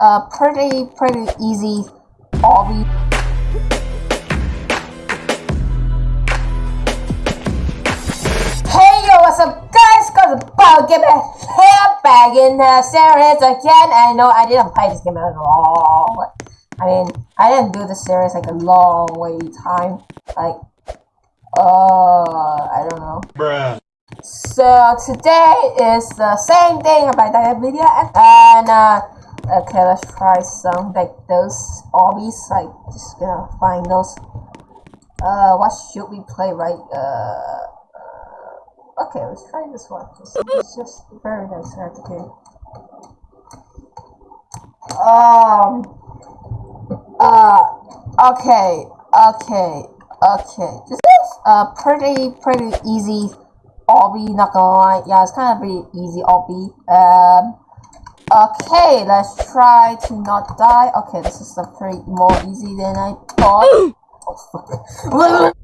a pretty, pretty easy obby. Hey yo, what's up guys? Got about get back here back in the series again. I know I didn't play this game at all. I mean, I didn't do the series like a long way time. Like, uh, I don't know. Bruh. So today is the same thing about that video and uh, okay let's try some like those obbies like just gonna find those. Uh what should we play right? Uh, uh okay let's try this one. It's, it's just very nice okay um uh okay okay okay. This is a pretty pretty easy obby, not gonna lie. Yeah, it's kind of pretty easy obby. Um, okay, let's try to not die. Okay, this is a pretty more easy than I thought. oh, fuck.